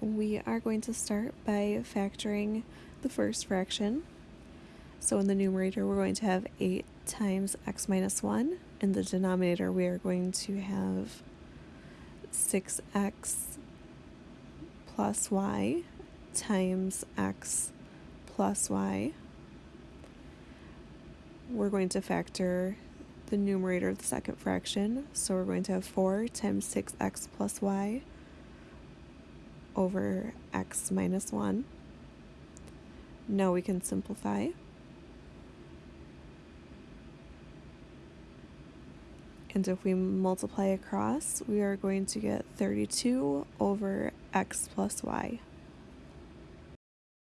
we are going to start by factoring the first fraction. So in the numerator, we're going to have 8 times x minus 1. In the denominator, we are going to have 6x plus y times x plus y. We're going to factor the numerator of the second fraction. So we're going to have 4 times 6x plus y over x minus 1. Now we can simplify. And if we multiply across, we are going to get 32 over x plus y.